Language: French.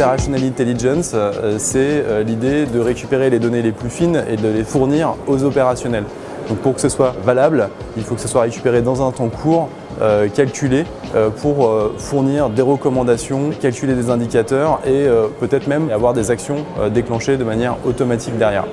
Operational Intelligence, euh, c'est euh, l'idée de récupérer les données les plus fines et de les fournir aux opérationnels. Donc pour que ce soit valable, il faut que ce soit récupéré dans un temps court, euh, calculé pour fournir des recommandations, calculer des indicateurs et peut-être même avoir des actions déclenchées de manière automatique derrière.